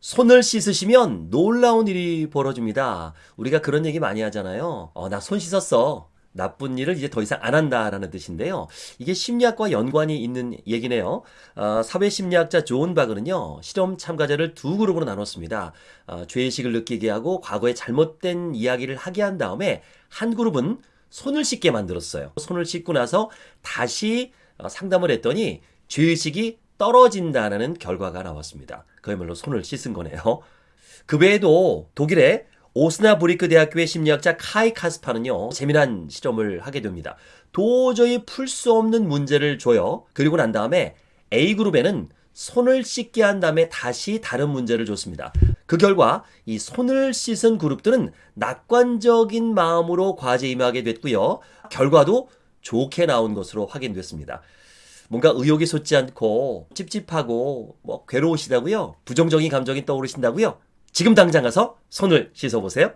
손을 씻으시면 놀라운 일이 벌어집니다. 우리가 그런 얘기 많이 하잖아요. 어, 나 손 씻었어. 나쁜 일을 이제 더 이상 안 한다라는 뜻인데요. 이게 심리학과 연관이 있는 얘기네요. 어, 사회심리학자 존 바그는요, 실험 참가자를 두 그룹으로 나눴습니다. 어, 죄의식을 느끼게 하고 과거에 잘못된 이야기를 하게 한 다음에 한 그룹은 손을 씻게 만들었어요. 손을 씻고 나서 다시 어, 상담을 했더니 죄의식이 떨어진다는 결과가 나왔습니다. 그야말로 손을 씻은 거네요. 그 외에도 독일의 오스나브리크 대학교의 심리학자 카이 카스파는요, 재미난 실험을 하게 됩니다. 도저히 풀 수 없는 문제를 줘요. 그리고 난 다음에 A그룹에는 손을 씻게 한 다음에 다시 다른 문제를 줬습니다. 그 결과 이 손을 씻은 그룹들은 낙관적인 마음으로 과제에 임하게 됐고요. 결과도 좋게 나온 것으로 확인됐습니다. 뭔가 의욕이 솟지 않고 찝찝하고 뭐 괴로우시다고요? 부정적인 감정이 떠오르신다고요? 지금 당장 가서 손을 씻어보세요.